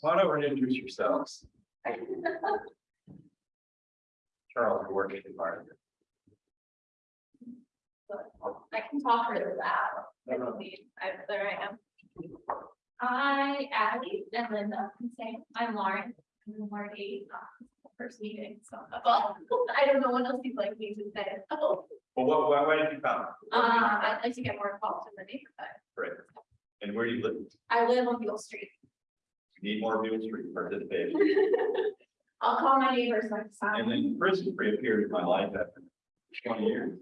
Why don't we introduce yourselves? Charles, you're working hard. I can talk really loud. I don't need, I, there I am. Hi, Ally and Linda, can say, I'm Lauren, I'm Marty, uh, first meeting, so, well, I don't know what else you'd like me to say. Oh, Well, what, why, why did you come? Uh, I'd like to get more involved in the neighborhood. Great. And where do you live? I live on Beale Street. Need more Beale Street participation. I'll call my neighbors next time. And then Chris has reappeared in my life after twenty years.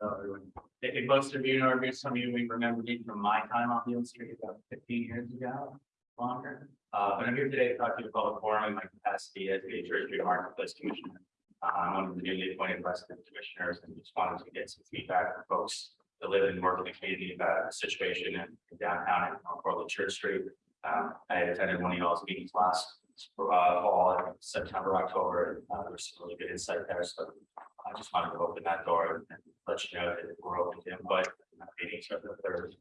Hello, everyone. I think most of you know, or some of you may remember me from my time on Beale Street about fifteen years ago, longer. Uh, but I'm here today to talk to you about forum in my capacity as the Church Street Marketplace Commissioner. Uh, I'm one of the newly appointed resident commissioners and just wanted to get some feedback from folks that live and work in the community about the situation in in downtown and on Portland Church Street. Um, I attended one of y'all's meetings last uh, fall, in September, October. Uh, there was some really good insight there, so I just wanted to open that door and let you know that we're open to input. Meetings are the third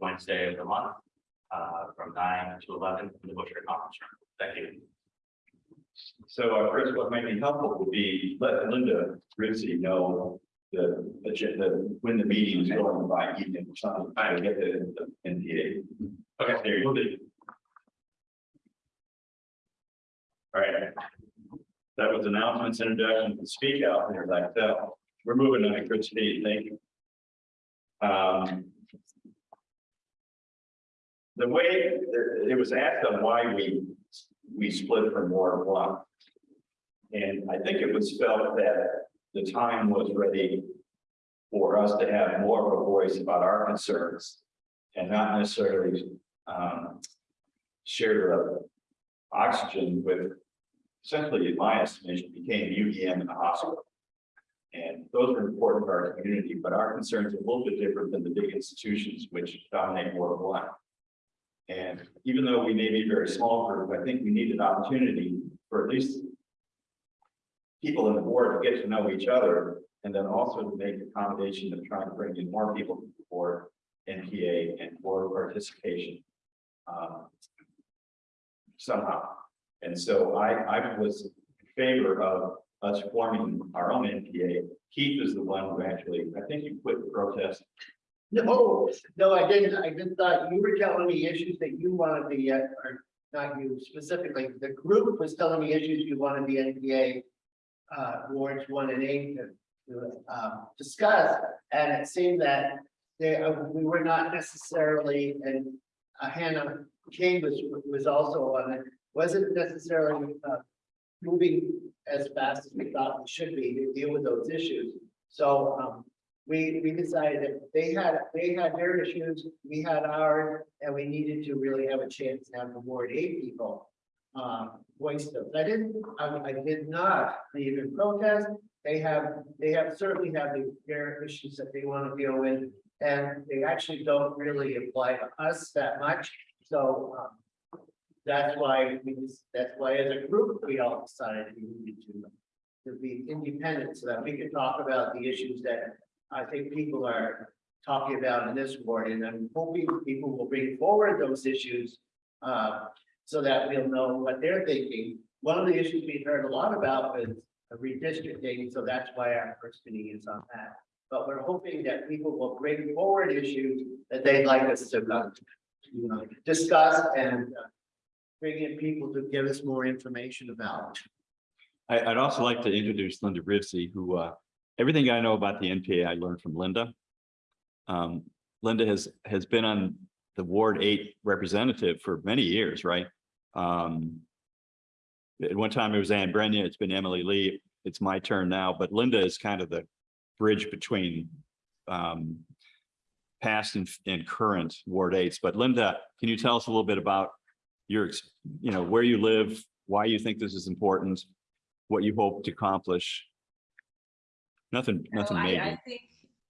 Wednesday of the month, uh, from nine to eleven in the Busher Conference Room. Thank you. So, uh, Chris, what might be helpful would be let Linda Ritzy know the agenda, when the meeting is going by evening or something, I get the the NPA. Okay, There you go. All right. That was announcements, introduction, and speak out there like that. We're moving on Chris Speed, thank you. Um. The way it was asked on why we, we split from Ward One. And I think it was felt that the time was ready for us to have more of a voice about our concerns and not necessarily um, share oxygen with essentially, in my estimation, became UVM and the hospital. And those are important for our community, but our concerns are a little bit different than the big institutions which dominate Ward One. And even though we may be a very small group, I think we need an opportunity for at least people in the board to get to know each other and then also to make accommodation of trying to bring in more people to the board, NPA and board participation. um, Somehow. And so I, I was in favor of us forming our own NPA. Keith is the one who actually, I think you quit the protest. No, no, I didn't. I just thought you were telling me issues that you wanted to, uh, or not you specifically, the group was telling me issues you wanted the NPA. Uh, wards one and eight to, to, um, discuss, and it seemed that they, uh, we were not necessarily, and uh, Hannah was, was also on it, wasn't necessarily, uh. Moving as fast as we thought we should be to deal with those issues. So, um, we, we decided that they had, they had their issues, we had ours, and we needed to really have a chance to have the Ward eight people. Um, voice those. I didn't, I, I did not leave in protest. They have, they have certainly have the- their issues that they want to deal with. And they actually don't really apply to us that much, so, um. That's why we, that's why as a group, we all decided we needed to. To be independent, so that we could talk about the issues that I think people are talking about in this ward, and I'm hoping people will bring forward those issues. Uh, so that we'll know what they're thinking. One of the issues we heard a lot about was redistricting, so that's why our first meeting is on that. But we're hoping that people will bring forward issues that they'd like us to, uh, you know, discuss and uh, bring in people to give us more information about. I, I'd also like to introduce Linda Rivsey, who, uh, everything I know about the NPA, I learned from Linda. Um, Linda has, has been on the Ward Eight representative for many years, right? Um, at one time it was Ann Brenya, it's been Emily Lee, it's my turn now, but Linda is kind of the bridge between um, past and, and current Ward Eights. But Linda, can you tell us a little bit about your, you know, where you live, why you think this is important, what you hope to accomplish? Nothing, nothing Oh, I- I think,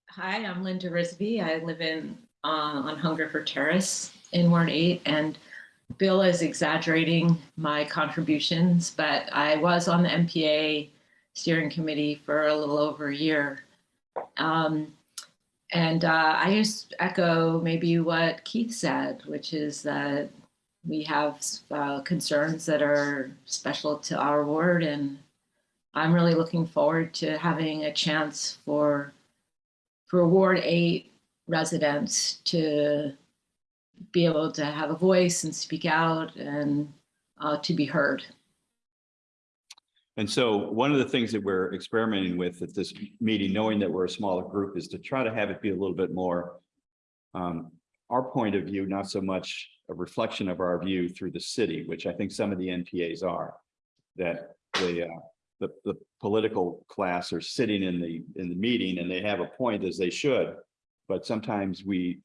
hi, I'm Linda Risby. I live in, uh, on Hungerford Terrace in Ward Eight, and Bill is exaggerating my contributions, but I was on the NPA steering committee for a little over a year. Um, and uh, I just echo maybe what Keith said, which is that we have uh, concerns that are special to our ward and I'm really looking forward to having a chance for for Ward Eight residents to be able to have a voice and speak out and uh, to be heard. And so one of the things that we're experimenting with at this meeting, knowing that we're a smaller group, is to try to have it be a little bit more um, our point of view, not so much a reflection of our view through the city, which I think some of the NPAs are. That the, uh, the, the political class are sitting in the, in the meeting and they have a point as they should. But sometimes we,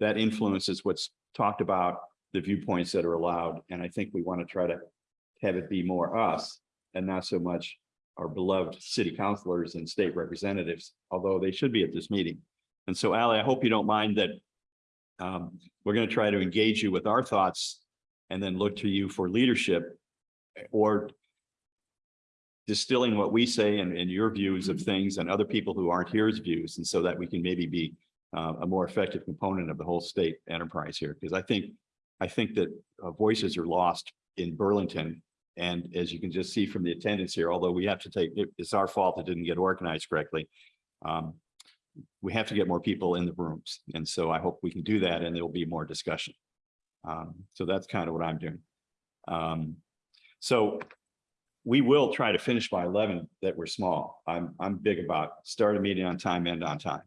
that influences what's talked about, the viewpoints that are allowed. And I think we want to try to have it be more us and not so much our beloved city councilors and state representatives, although they should be at this meeting. And so Ally, I hope you don't mind that um, we're going to try to engage you with our thoughts and then look to you for leadership or distilling what we say and, and your views of things and other people who aren't here's views. And so that we can maybe be uh, a more effective component of the whole state enterprise here. Because I think, I think that uh, voices are lost in Burlington. And as you can just see from the attendance here, although we have to take, it- it's our fault it didn't get organized correctly. Um, we have to get more people in the rooms. And so I hope we can do that and there'll be more discussion. Um, so that's kind of what I'm doing. Um, so we will try to finish by eleven that we're small. I'm, I'm big about start a meeting on time, end on time.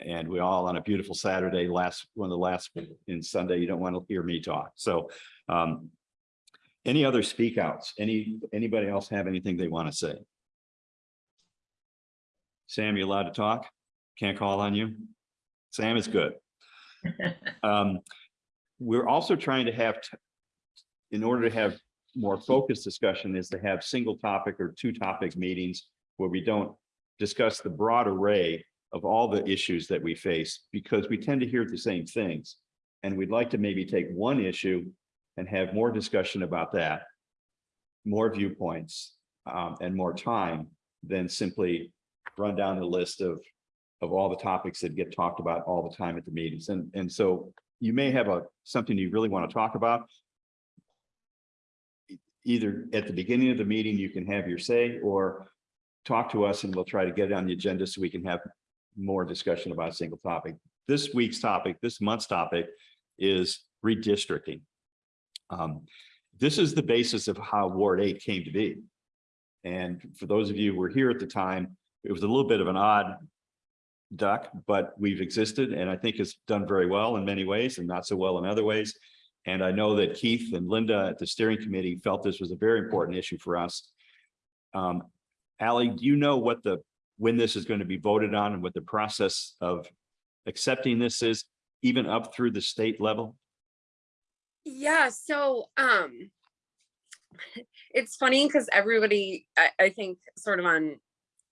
And we all on a beautiful Saturday, last, one of the last in Sunday, you don't want to hear me talk. So um, any other speak outs? Any, anybody else have anything they want to say? Sam, you allowed to talk? Can't call on you? Sam is good. Um, we're also trying to have, in order to have more focused discussion is to have single topic or two topic meetings where we don't discuss the broad array of all the issues that we face because we tend to hear the same things. And we'd like to maybe take one issue and have more discussion about that, more viewpoints, um, and more time than simply run down the list of of all the topics that get talked about all the time at the meetings. And, and so you may have a, something you really want to talk about. Either at the beginning of the meeting, you can have your say or talk to us and we'll try to get it on the agenda so we can have more discussion about a single topic. This week's topic, this month's topic is redistricting. Um, this is the basis of how Ward eight came to be. And for those of you who were here at the time, it was a little bit of an odd duck, but we've existed and I think it's done very well in many ways and not so well in other ways. And I know that Keith and Linda at the steering committee felt this was a very important issue for us. Um, Ally, do you know what the, when this is going to be voted on and what the process of accepting this is, even up through the state level? Yeah, so um it's funny because everybody I, I think sort of on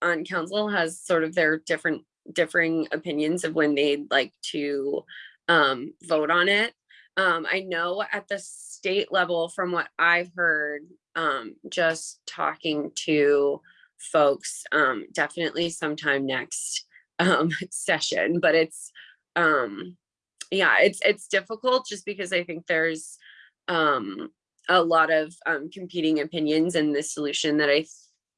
on council has sort of their different differing opinions of when they'd like to um vote on it. Um I know at the state level from what I've heard, um just talking to folks, um definitely sometime next um session, but it's um yeah, it's it's difficult just because I think there's um a lot of um competing opinions and the solution that I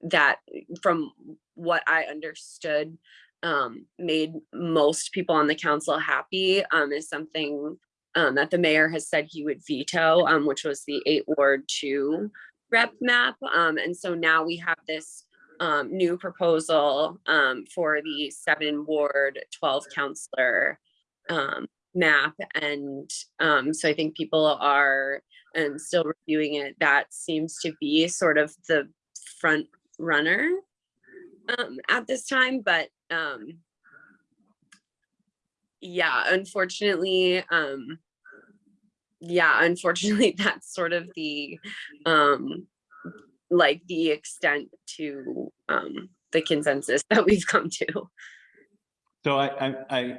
that from what I understood um made most people on the council happy um is something um that the mayor has said he would veto um which was the eight ward two rep map um and so now we have this um new proposal for the seven ward 12 counselor map and so i think people are um still reviewing it. That seems to be sort of the front runner um at this time but um yeah unfortunately um yeah unfortunately that's sort of the um like the extent to um the consensus that we've come to So I, I, I,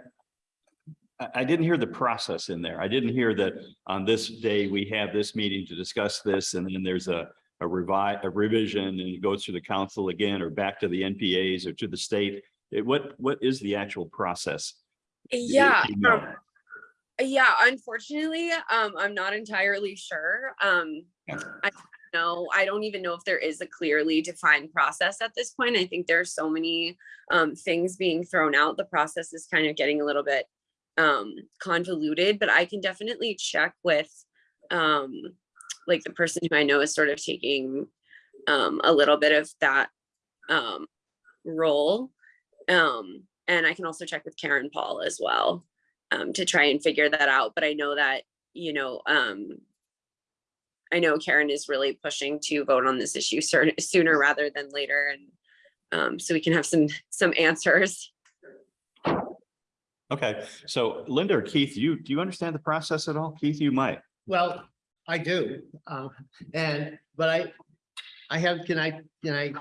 I- didn't hear the process in there. I didn't hear that on this day, we have this meeting to discuss this, and then there's a, a revi, a revision, and it goes through the council again, or back to the NPAs or to the state. It, what, what is the actual process? yeah you know. um, Yeah, unfortunately, um, I'm not entirely sure. Um, I know, I don't even know if there is a clearly defined process at this point. I think there's so many um things being thrown out. The process is kind of getting a little bit um convoluted, but I can definitely check with um like the person who I know is sort of taking um a little bit of that um role. Um, and I can also check with Karen Paul as well um, to try and figure that out. But I know that, you know, um, I know Karen is really pushing to vote on this issue sooner rather than later. And um, so we can have some, some answers. Okay, so Linda or Keith, you, do you understand the process at all? Keith, you might. Well, I do, um, and, but I, I have, can I, can I,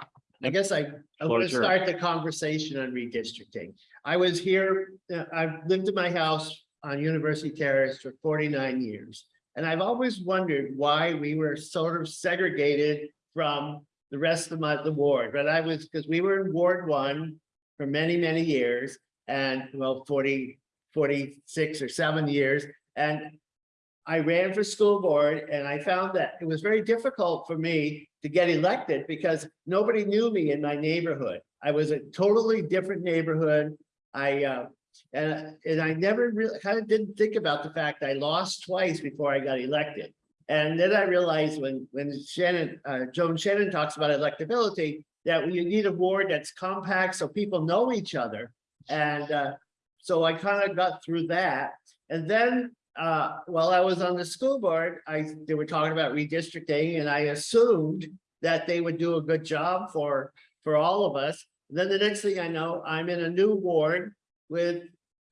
I guess I, I want to start the conversation on redistricting. I was here, uh, I've lived in my house on University Terrace for forty-nine years. And I've always wondered why we were sort of segregated from the rest of my, the ward, but I was, because we were in Ward One for many, many years, and well, 40, 46 or seven years, and I ran for school board and I found that it was very difficult for me to get elected because nobody knew me in my neighborhood. I was a totally different neighborhood. I, uh, and, and I never really, kind of didn't think about the fact I lost twice before I got elected. And then I realized when, when Shannon, uh, Joan Shannon talks about electability, that you need a ward that's compact so people know each other. And, uh, so I kind of got through that. And then uh, while I was on the school board, I, they were talking about redistricting and I assumed that they would do a good job for, for all of us. Then the next thing I know, I'm in a new ward with,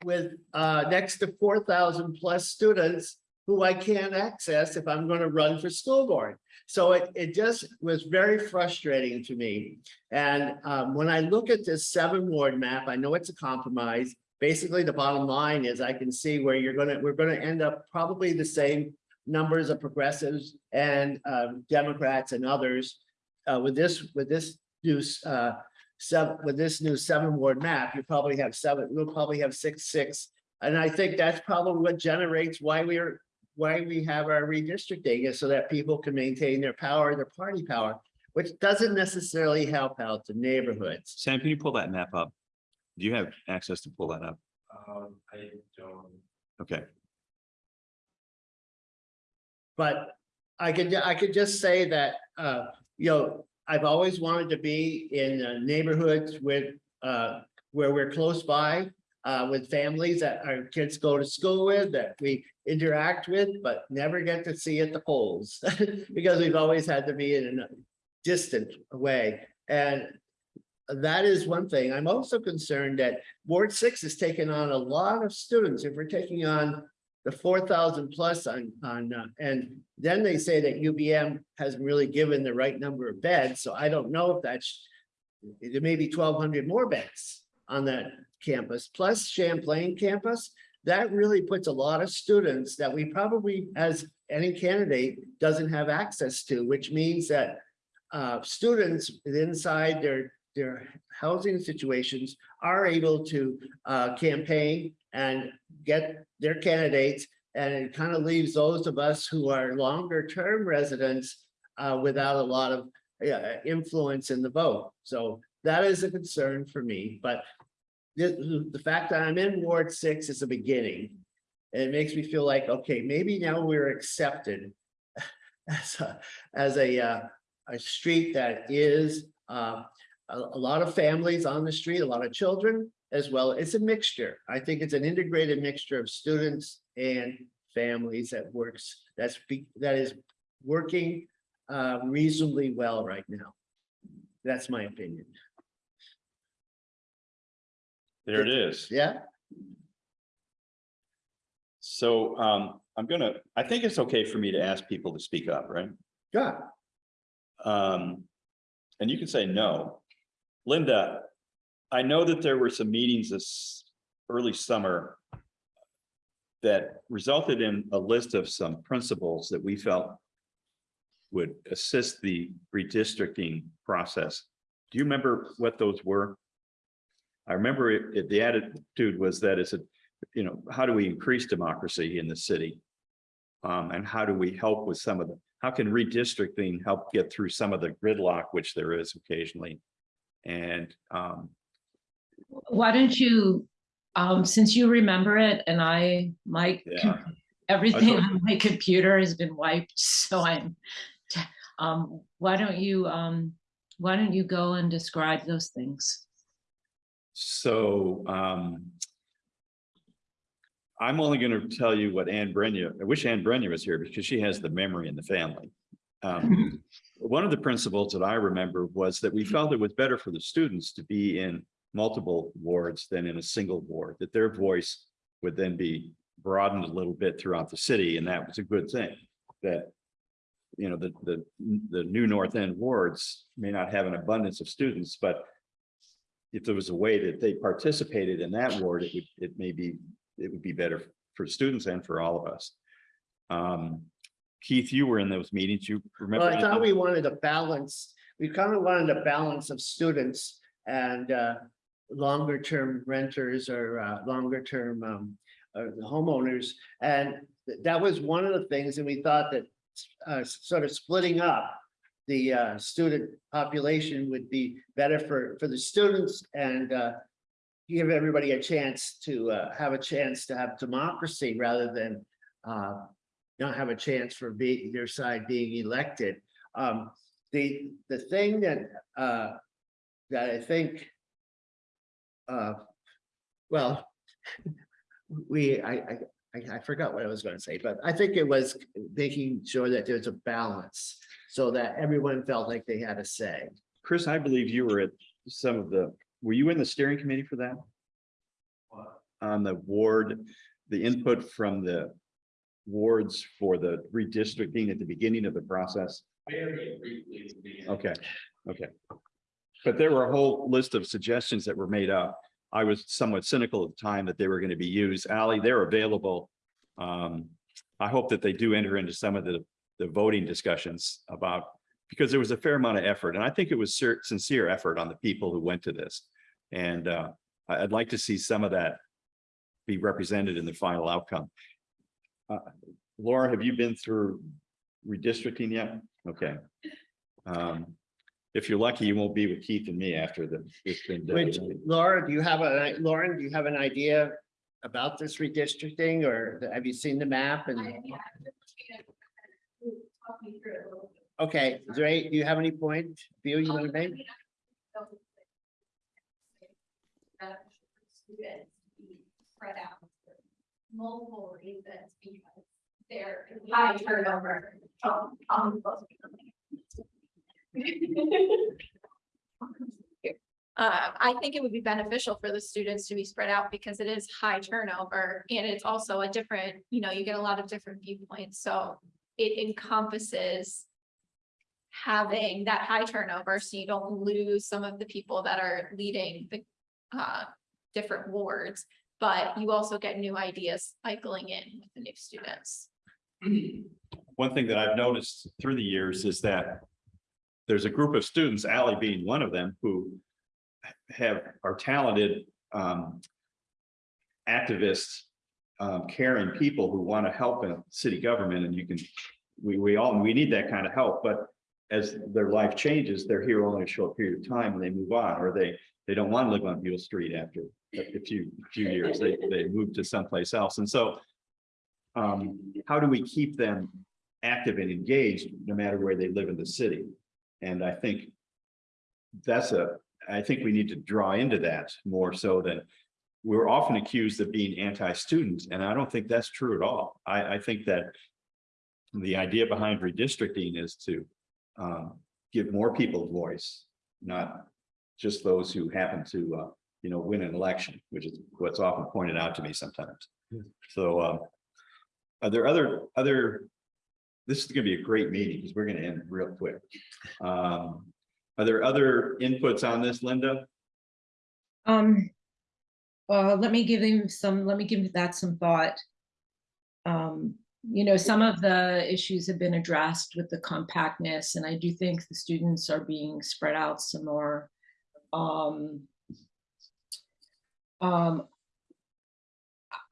with, uh, next to four thousand plus students who I can't access if I'm gonna run for school board. So it, it just was very frustrating to me. And, um, when I look at this seven ward map, I know it's a compromise basically the bottom line is I can see where you're gonna, we're gonna end up probably the same numbers of progressives and um, Democrats and others. Uh, with this, with this new uh, seven, with this new seven ward map, you probably have seven, we'll probably have six, six. And I think that's probably what generates why we're, why we have our redistricting is so that people can maintain their power, their party power, which doesn't necessarily help out the neighborhoods. Sam, can you pull that map up? Do you have access to pull that up? Um, I don't. Okay, But I could, I could just say that, uh, you know, I've always wanted to be in uh, neighborhoods with, uh, where we're close by. Uh, with families that our kids go to school with, that we interact with, but never get to see at the polls. Because we've always had to be in a distant way. And that is one thing. I'm also concerned that Ward Six has taken on a lot of students. If we're taking on the four thousand plus on, on, uh, and then they say that UVM hasn't really given the right number of beds, so I don't know if that's. There may be twelve hundred more beds on that campus, plus Champlain campus. That really puts a lot of students that we probably, as any candidate, doesn't have access to, which means that. Uh, students inside their, their housing situations are able to, uh, campaign and get their candidates. And it kind of leaves those of us who are longer term residents uh, without a lot of uh, influence in the vote. So that is a concern for me, but the, the fact that I'm in Ward Six is a beginning. And it makes me feel like, okay, maybe now we're accepted as a, as a, uh, a street that is uh, a, a lot of families on the street, a lot of children as well. It's a mixture. I think it's an integrated mixture of students and families that works, that's, be- that is working uh, reasonably well right now. That's my opinion. there it is. Yeah, So um, I'm gonna, I think it's okay for me to ask people to speak up, right? yeah. Um, and you can say no. Linda, I know that there were some meetings this early summer that resulted in a list of some principles that we felt would assist the redistricting process. Do you remember what those were? I remember it, it- the attitude was that it's a, you know, how do we increase democracy in the city? Um, and how do we help with some of the, how can redistricting help get through some of the gridlock, which there is occasionally? And, um, Why don't you, um, since you remember it and I, my, Yeah. everything on my computer has been wiped, so I'm, um, why don't you, um, why don't you go and describe those things? So, um. I'm only gonna tell you what Anne Brenya, I wish Anne Brenya was here because she has the memory in the family. Um, one of the principles that I remember was that we felt it was better for the students to be in multiple wards than in a single ward, that their voice would then be broadened a little bit throughout the city, and that was a good thing, that you know, the, the, the new North End wards may not have an abundance of students, but if there was a way that they participated in that ward, it would, it may be, it would be better for students and for all of us. Um, Keith, you were in those meetings, you remember? Well, I thought we wanted a balance, we kind of wanted a balance of students and uh. Longer term renters or uh longer term um homeowners. And th- that was one of the things, and we thought that uh sort of splitting up. The uh student population would be better for for the students and uh. Give everybody a chance to uh have a chance to have democracy rather than not have a chance for be their side being elected. Um, the, the thing that, uh, that I think. Uh, well. We, I, I, I, I forgot what I was gonna say, but I think it was making sure that there's a balance. So that everyone felt like they had a say. Chris, I believe you were at some of the, were you in the steering committee for that? On the ward, the input from the wards for the redistricting at the beginning of the process? Very briefly. at the beginning. Okay, okay. But there were a whole list of suggestions that were made up. I was somewhat cynical at the time that they were going to be used. Ali, they're available. Um, I hope that they do enter into some of the, the voting discussions about, because there was a fair amount of effort, and I think it was sincere effort on the people who went to this. And, uh, I'd like to see some of that be represented in the final outcome. Uh, Laura, have you been through redistricting yet? Okay. Um, if you're lucky, you won't be with Keith and me after the. it's been done. Which, Laura, do you have a, Lauren, do you have an idea about this redistricting or have you seen the map and? I- yeah, I'm just gonna Talk me through it a little bit. Okay, is there any, do you have any point view you want to make? Beneficial for be spread out multiple reasons because they're high turnover. Um, Uh, I think it would be beneficial for the students to be spread out because it is high turnover and it's also a different, you know, you get a lot of different viewpoints, so it encompasses having that high turnover, so you don't lose some of the people that are leading the uh different wards, but you also get new ideas cycling in with the new students. One thing that I've noticed through the years is that there's a group of students, Ally being one of them, who have, are talented, um, activists, um, caring people who want to help in city government, and you can, we, we all, we need that kind of help, but as their life changes, they're here only a short period of time and they move on, or they, they don't want to live on Beale Street after a few, few years, they, they move to someplace else, and so um, how do we keep them active and engaged, no matter where they live in the city? And I think that's a, I think we need to draw into that more so than we're often accused of being anti-student, and I don't think that's true at all. I, I think that the idea behind redistricting is to um, give more people a voice, not just those who happen to, uh, you know, win an election, which is what's often pointed out to me sometimes. So, um, are there other, other, this is gonna be a great meeting because we're gonna end real quick. Um, are there other inputs on this, Linda? Um, uh, let me give him some, let me give that some thought. Um, you know, some of the issues have been addressed with the compactness, and I do think the students are being spread out some more. Um, um,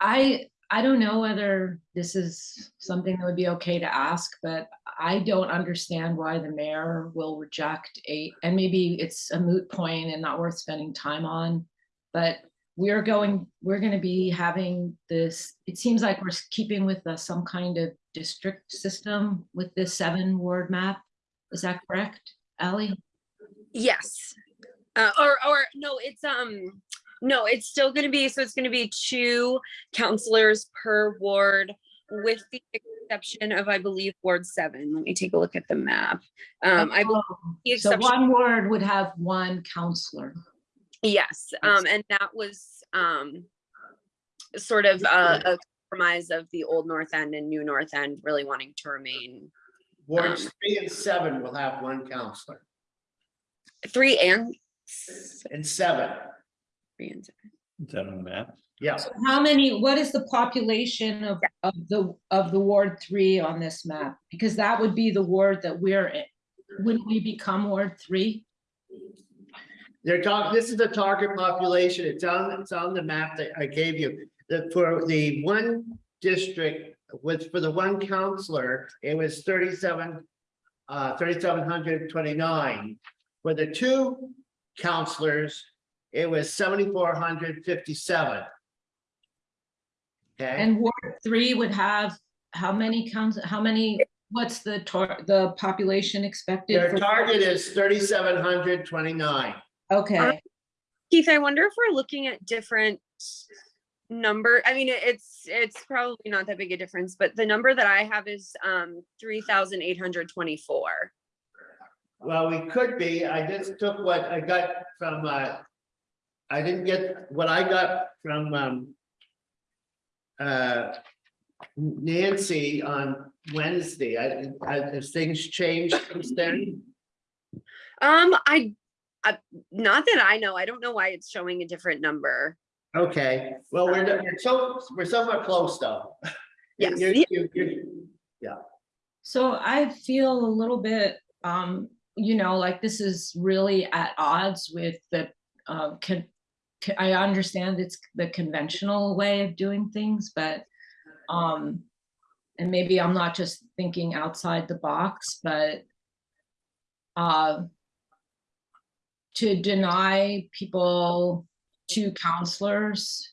I, I don't know whether this is something that would be okay to ask, but I don't understand why the mayor will reject a, and maybe it's a moot point and not worth spending time on. But we're going, we're gonna be having this, it seems like we're keeping with the- some kind of district system with this seven ward map. Is that correct, Ally? Yes. Uh, or, or, no, it's, um, no, it's still gonna be, so it's gonna be two counselors per ward with the exception of, I believe, Ward seven. Let me take a look at the map. Um, I believe Oh, the So one ward would have one counselor. Yes, um, and that was, um, sort of a, a compromise of the old North End and new North End really wanting to remain Wards Um, three and seven will have one counselor, three and and seven, three and seven. Is that on the map? yeah. So How many, what is the population of, of the, of the Ward three on this map? Because that would be the ward that we're in. Wouldn't we become Ward three? They're talking, this is the target population. It's on, it's on the map that I gave you. That for the one district was for the one counselor, it was 37, uh, 3,729. For the two counselors, it was 7,457. Okay. And Ward three would have how many counts, how many, what's the tar, the population expected? Their target is 3,729. Okay. Um, Keith, I wonder if we're looking at different number. I mean, it's it's probably not that big a difference, but the number that I have is um, 3,824. Well, we could be. I just took what I got from, uh, I didn't get what I got from um, uh, Nancy on Wednesday. I, I, have things changed since then? Um, I I, not that I know, I don't know why it's showing a different number. Okay, well, we're, we're so, we're somewhat close though. Yes. You- you- you- so I feel a little bit, um, you know, like this is really at odds with the, uh, con- c- I understand it's the conventional way of doing things, but, um, and maybe I'm not just thinking outside the box, but, uh, to deny people two counselors,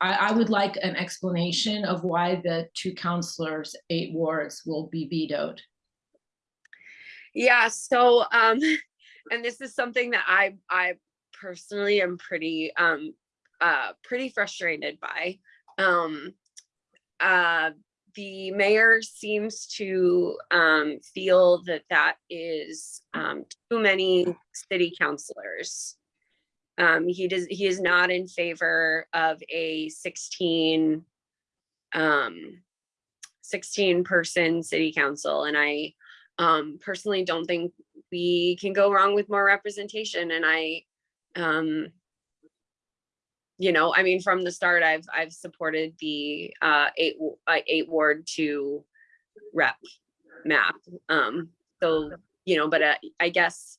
I, I would like an explanation of why the two counselors, eight wards will be vetoed. Yeah, so, um, and this is something that I, I personally am pretty, um, uh, pretty frustrated by. Um, uh, the mayor seems to, um, feel that that is, um, too many city councilors. Um, he does, he is not in favor of a sixteen, um, sixteen person city council, and I, um, personally don't think we can go wrong with more representation and I, um, you know, I mean, from the start, I've, I've supported the, uh, eight, uh, eight ward two rep map. Um, so, you know, but uh, I guess,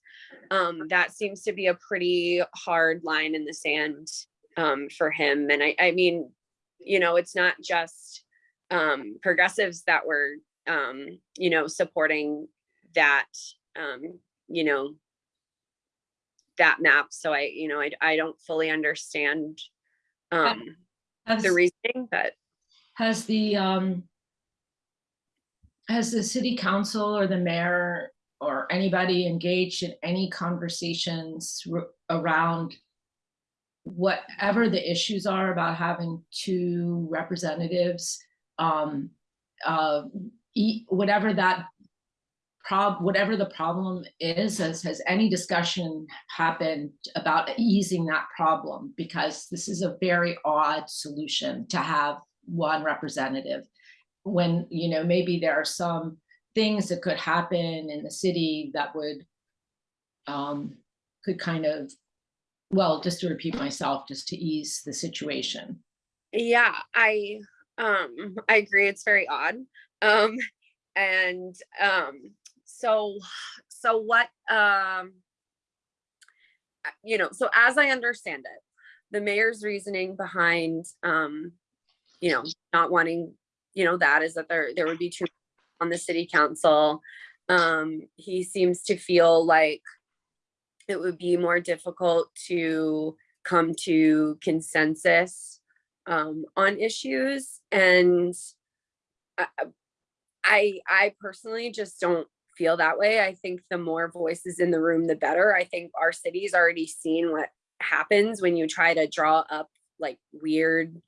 um, that seems to be a pretty hard line in the sand, um, for him. And I, I mean, you know, it's not just, um, progressives that were, um, you know, supporting that, um, you know, that map. So I, you know, I, I don't fully understand, um, Has, the reasoning, but has the, um, has the city council or the mayor or anybody engaged in any conversations around whatever the issues are about having two representatives, um, uh, e- whatever that prob, whatever the problem is, has, has any discussion happened about easing that problem? Because this is a very odd solution to have one representative. When, you know, maybe there are some things that could happen in the city that would um, could kind of, well, just to repeat myself, just to ease the situation. yeah, I, um, I agree. It's very odd. Um, and, um, so, so what, um, uh, you know, so as I understand it, the mayor's reasoning behind, um, you know, not wanting, you know, that is that there, there would be two on the city council. Um, he seems to feel like it would be more difficult to come to consensus um, on issues and I, I, I personally just don't feel that way. I think the more voices in the room, the better. I think our city's already seen what happens when you try to draw up like weird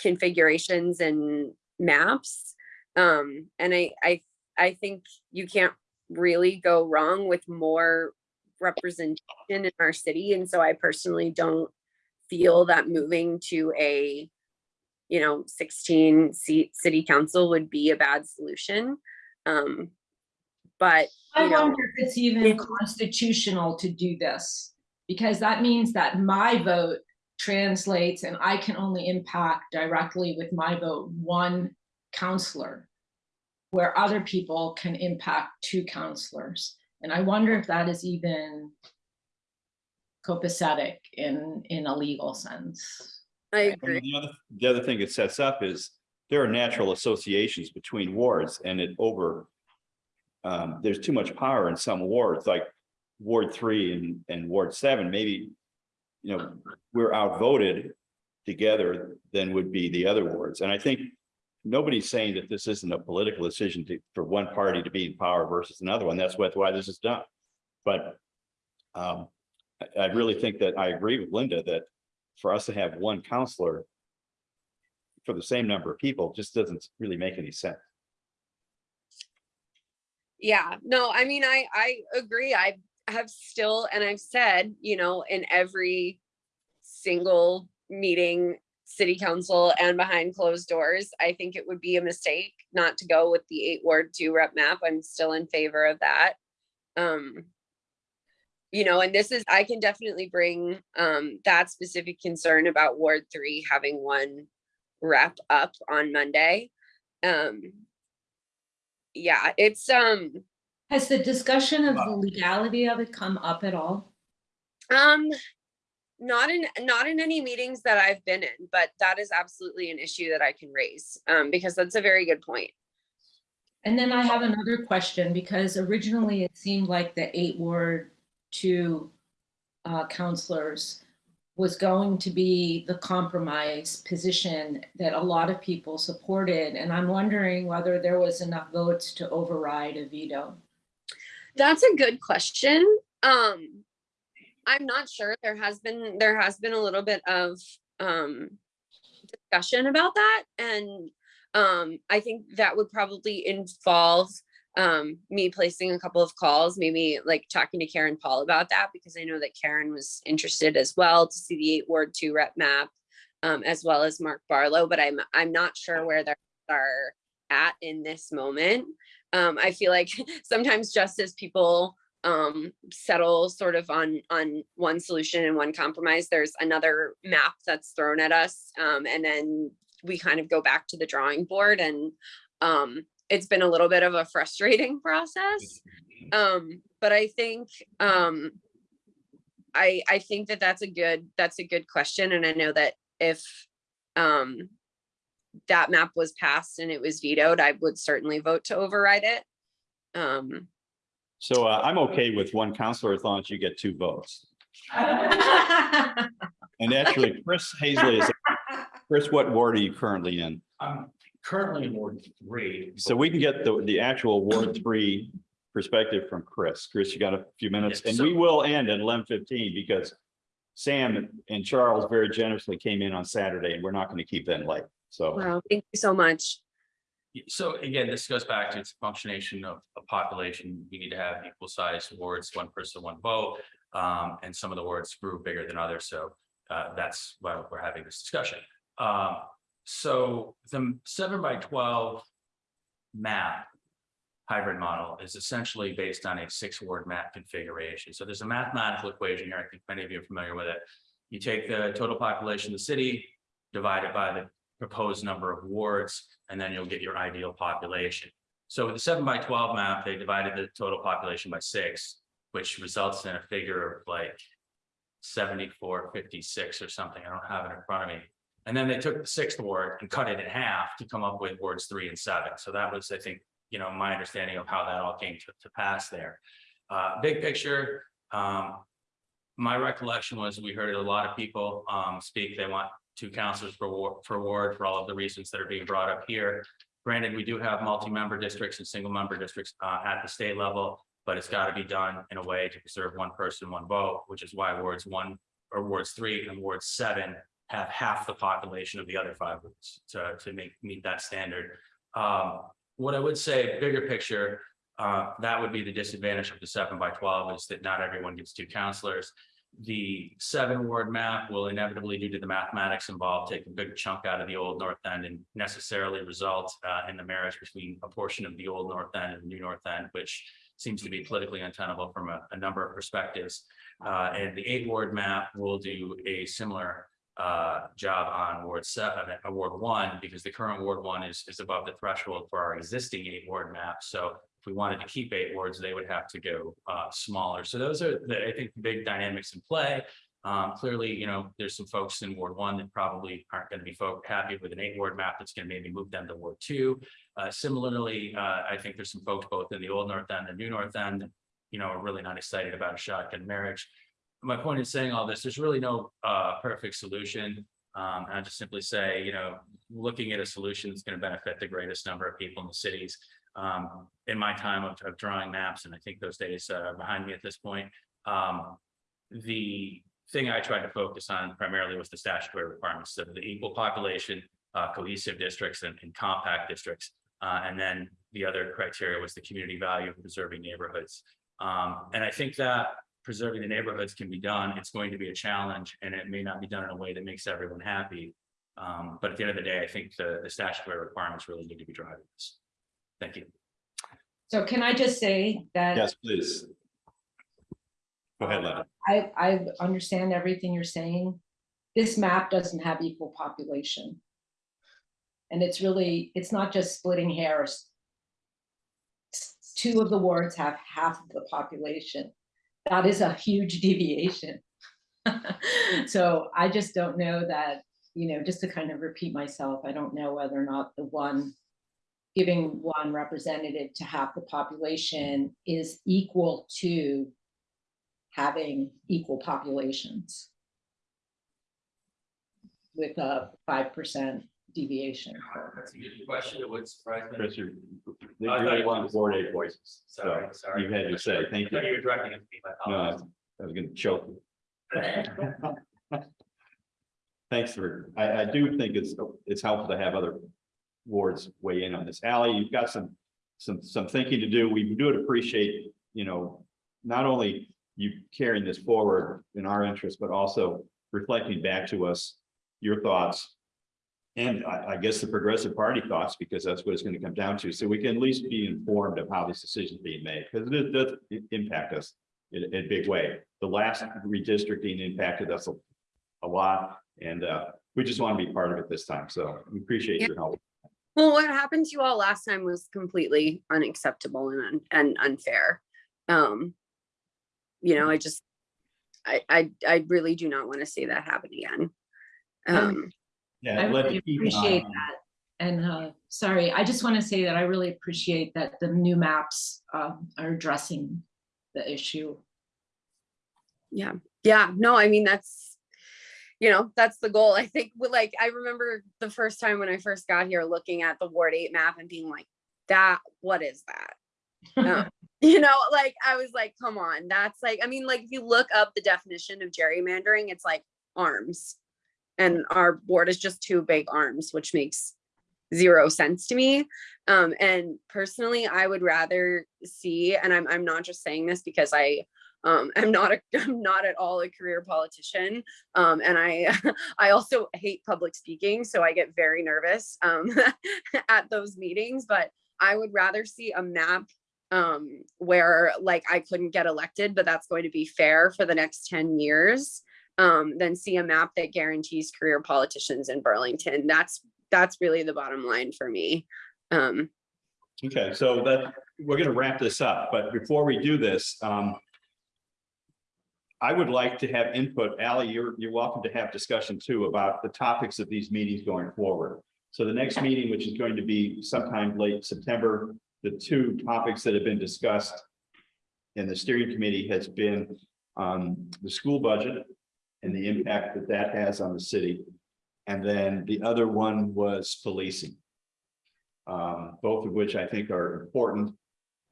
configurations and maps. Um, and I, I, I think you can't really go wrong with more representation in our city. And so I personally don't feel that moving to a, you know, 16 seat city council would be a bad solution. Um, but, I you know, wonder if it's even constitutional to do this, because that means that my vote translates and I can only impact directly with my vote one counselor, where other people can impact two counselors. And I wonder if that is even copacetic in, in a legal sense. I agree. The other, the other thing it sets up is there are natural associations between wards and it over. Um, there's too much power in some wards, like Ward three and, and Ward seven, maybe. You know, we're outvoted together than would be the other wards. And I think nobody's saying that this isn't a political decision to, for one party to be in power versus another one. That's what, why this is done. But um, I, I really think that I agree with Linda that for us to have one counselor for the same number of people just doesn't really make any sense. Yeah, no, I mean, I, I agree. I have still, and I've said, you know, in every single meeting, city council and behind closed doors, I think it would be a mistake not to go with the eight ward two rep map. I'm still in favor of that. Um, you know, and this is, I can definitely bring, um, that specific concern about Ward three having one rep up on Monday. Um, yeah, it's, um, Has the discussion of the legality of it come up at all? Um, not in, not in any meetings that I've been in, but that is absolutely an issue that I can raise, um, because that's a very good point. And then I have another question, because originally it seemed like the eight ward two uh, counselors was going to be the compromise position that a lot of people supported. And I'm wondering whether there was enough votes to override a veto. That's a good question. Um, I'm not sure. There has been, there has been a little bit of, um, discussion about that. And, um, I think that would probably involve, um, me placing a couple of calls, maybe like talking to Karen Paul about that, because I know that Karen was interested as well to see the eight ward two rep map, um, as well as Mark Barlow, but I'm, I'm not sure where they are at in this moment. Um, I feel like sometimes just as people um, settle sort of on on one solution and one compromise, there's another map that's thrown at us, um, and then we kind of go back to the drawing board, and um, it's been a little bit of a frustrating process. Um, but I think um, I I think that that's a good that's a good question, and I know that if um, that map was passed and it was vetoed, I would certainly vote to override it. Um, So uh, I'm okay with one counselor as long as you get two votes. And actually, Chris Hazley is, Chris, what ward are you currently in? I'm currently in Ward three. So we can get the, the actual Ward three perspective from Chris. Chris, you got a few minutes? Yeah, And so- we will end at eleven fifteen because Sam and Charles very generously came in on Saturday and we're not going to keep them late. So. wow, thank you so much. So again, this goes back to its functionation of a population. We need to have equal sized wards, one person, one vote. Um, and some of the wards grew bigger than others, so uh, that's why we're having this discussion. Um, so the seven by twelve map hybrid model is essentially based on a six ward map configuration. So there's a mathematical equation here. I think many of you are familiar with it. You take the total population of the city, divide it by the proposed number of wards, and then you'll get your ideal population. So with the seven by twelve map, they divided the total population by six, which results in a figure of like seventy-four fifty-six or something. I don't have it in front of me. And then they took the sixth ward and cut it in half to come up with wards three and seven. So that was, I think, you know, my understanding of how that all came to, to pass there. Uh, big picture, um, my recollection was we heard a lot of people, um, speak. They want two counselors for ward, for ward for all of the reasons that are being brought up here. Granted, we do have multi-member districts and single-member districts, uh, at the state level, but it's got to be done in a way to preserve one person, one vote, which is why wards one or wards three and wards seven have half the population of the other five wards to, to make, meet that standard. Um, what I would say, bigger picture, uh, that would be the disadvantage of the seven by twelve is that not everyone gets two councilors. The seven ward map will inevitably, due to the mathematics involved, take a big chunk out of the old north end and necessarily result uh, in the marriage between a portion of the old north end and the new north end, which seems to be politically untenable from a, a number of perspectives. Uh, and the eight ward map will do a similar uh, job on Ward seven, uh, Ward one, because the current Ward one is, is above the threshold for our existing eight ward map. So if we wanted to keep eight wards, they would have to go, uh, smaller. So those are the, I think, the big dynamics in play. Um, clearly, you know, there's some folks in Ward one that probably aren't going to be folk happy with an eight ward map that's going to maybe move them to Ward two. Uh, similarly, uh, I think there's some folks both in the old north end and new north end, you know, are really not excited about a shotgun marriage my point in saying all this, there's really no uh perfect solution. Um, I just simply say, you know, looking at a solution that's going to benefit the greatest number of people in the cities. Um, in my time of, of drawing maps, and I think those days uh, are behind me at this point. Um, the thing I tried to focus on primarily was the statutory requirements of the equal population, uh, cohesive districts and, and compact districts. Uh, and then the other criteria was the community value of preserving neighborhoods. Um, and I think that preserving the neighborhoods can be done. It's going to be a challenge and it may not be done in a way that makes everyone happy. Um, but at the end of the day, I think the, the statutory requirements really need to be driving this. Thank you. So can I just say that Yes, please. Go ahead, Lenny. I, I understand everything you're saying. This map doesn't have equal population. And it's really, it's not just splitting hairs. Two of the wards have half of the population. That is a huge deviation. So I just don't know that, you know, just to kind of repeat myself, I don't know whether or not the one giving one representative to half the population is equal to having equal populations with a five percent deviation. That's a good question. It would surprise me. Chris, you, they I thought really you want was- board eight voices. So Sorry, sorry. you had your say. Thank I thought you. you were directing it to me. I No, I apologize. I was gonna choke. Thanks for, I, I do think it's, it's helpful to have other wards weigh in on this. Ally, you've got some, some, some thinking to do. We do appreciate, you know, not only you carrying this forward in our interest, but also reflecting back to us your thoughts. And I, I guess the Progressive Party thoughts, because that's what it's gonna come down to. So we can at least be informed of how these decisions being made, because it does impact us in in a big way. The last redistricting impacted us a, a lot, and uh, we just want to be part of it this time. So we appreciate your help. Well, what happened to you all last time was completely unacceptable and, un- and unfair. Um, you know, I just, I, I, I really do not want to see that happen again. Um, Yeah. I really appreciate that. And uh, sorry, I just want to say that I really appreciate that the new maps um, are addressing the issue. yeah, yeah, no, I mean, that's, you know, that's the goal. I think, with, like, I remember the first time when I first got here, looking at the Ward eight map and being like, that, what is that? Um, you know, like I was like, come on, that's like, I mean, like if you look up the definition of gerrymandering, it's like arms. And our board is just two big arms, which makes zero sense to me. Um, and personally, I would rather see, and I'm I'm not just saying this because I um am not a I'm not at all a career politician. Um, and I I also hate public speaking, so I get very nervous um at those meetings, but I would rather see a map um where like I couldn't get elected, but that's going to be fair for the next 10 years um see a map that guarantees career politicians in Burlington. That's that's really the bottom line for me. Um Okay, so that, we're gonna wrap this up, but before we do this, um. I would like to have input. Ally, you're, you're welcome to have discussion too about the topics of these meetings going forward. So the next meeting, which is going to be sometime late September, the two topics that have been discussed in the steering committee has been um, the school budget and the impact that that has on the city. And then the other one was policing. Um, both of which I think are important.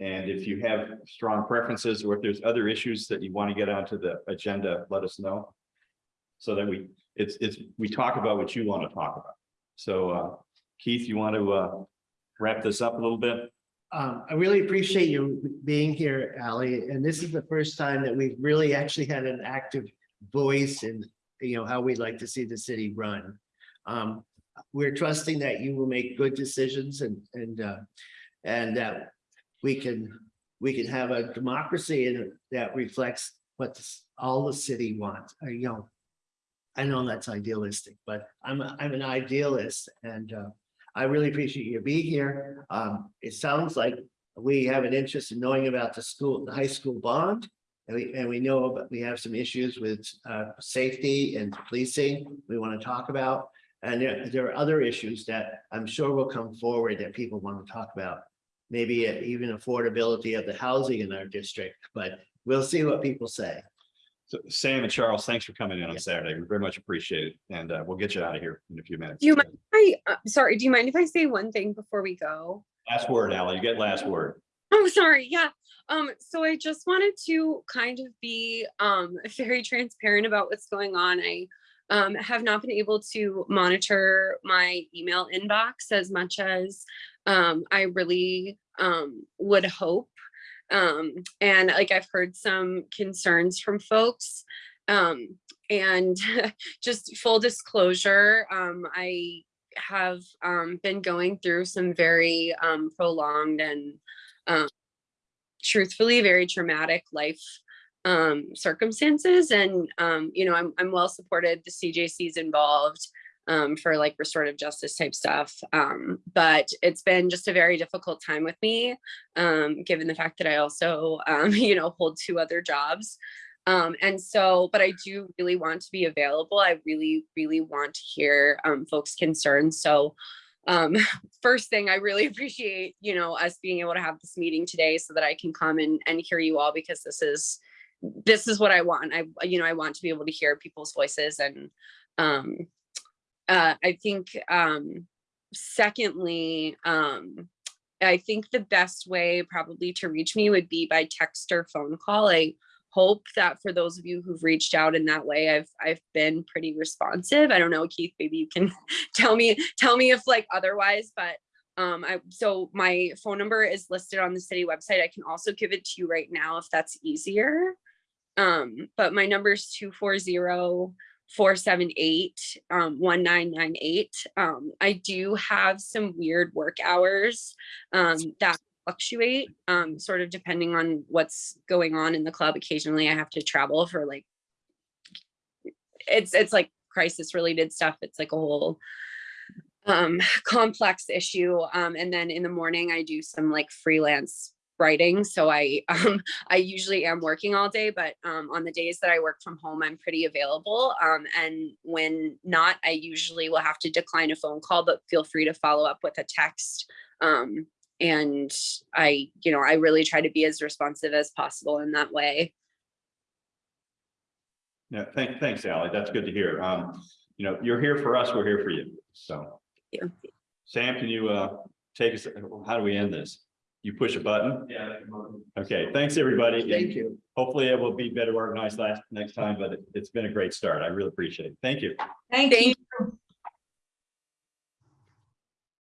And if you have strong preferences or if there's other issues that you want to get onto the agenda, let us know. So that we, it's, it's, we talk about what you want to talk about. So uh, Keith, you want to uh, wrap this up a little bit? Um, I really appreciate you being here, Ally, and this is the first time that we've really actually had an active voice and you know, how we'd like to see the city run. Um, we're trusting that you will make good decisions and, and, uh, and that we can, we can have a democracy and that reflects what this- all the city wants, uh, you know. I know that's idealistic, but I'm, a- I'm an idealist and, uh, I really appreciate you being here. Um, it sounds like we have an interest in knowing about the school, the high school bond. And we, and we know, but we have some issues with, uh, safety and policing we want to talk about. And there, there are other issues that I'm sure will come forward that people want to talk about. Maybe even affordability of the housing in our district, but we'll see what people say. So Sam and Charles, thanks for coming in on Yeah. Saturday. We very much appreciate it. And uh, we'll get you out of here in a few minutes. Do you mind I, uh, sorry, do you mind if I say one thing before we go? Last word, Ally, you get last word. Oh, sorry. Yeah. Um, so I just wanted to kind of be um very transparent about what's going on. I um have not been able to monitor my email inbox as much as um I really um would hope. Um, and like I've heard some concerns from folks. And just full disclosure, I have been going through some very prolonged and truthfully very traumatic life um circumstances. And um you know i'm i'm well supported. The cjc's involved um for like restorative justice type stuff. Um but it's been just a very difficult time with me um given the fact that i also um you know hold two other jobs. Um and so but i do really want to be available. I really really want to hear um folks concerns. So um first thing i really appreciate you know us being able to have this meeting today so that i can come and and hear you all because this is this is what i want. I you know i want to be able to hear people's voices and um uh i think um secondly um i think the best way probably to reach me would be by text or phone call. I hope that for those of you who've reached out in that way i've i've been pretty responsive. I don't know keith maybe you can tell me tell me if like otherwise but um i so my phone number is listed on the city website. I can also give it to you right now if that's easier. Um but my number is 240 478 um 1998 um i do have some weird work hours um that fluctuate um sort of depending on what's going on in the club. Occasionally i have to travel for like it's it's like crisis related stuff. It's like a whole um complex issue. Um and then in the morning i do some like freelance writing. So i um i usually am working all day but um on the days that i work from home i'm pretty available. Um and when not i usually will have to decline a phone call but feel free to follow up with a text um and i you know i really try to be as responsive as possible in that way Yeah, thank, thanks, Ally. That's good to hear. Um, you know, you're here for us, we're here for you. So. Yeah. Sam, can you uh take us, how do we end this? You push a button? Yeah. I can vote. Okay, thanks, everybody. Thank you. Hopefully it will be better organized last, next time, but it- it's been a great start. I really appreciate it. Thank you. Thank Thank you.